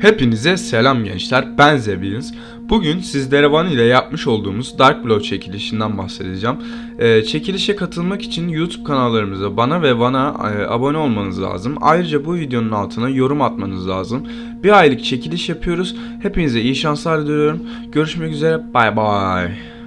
Hepinize selam gençler. Ben Zebins. Bugün sizlere Van ile yapmış olduğumuz Dark Blow çekilişinden bahsedeceğim. Ee, çekilişe katılmak için YouTube kanallarımıza bana ve Van'a e, abone olmanız lazım. Ayrıca bu videonun altına yorum atmanız lazım. Bir aylık çekiliş yapıyoruz. Hepinize iyi şanslar diliyorum. Görüşmek üzere. Bay bay.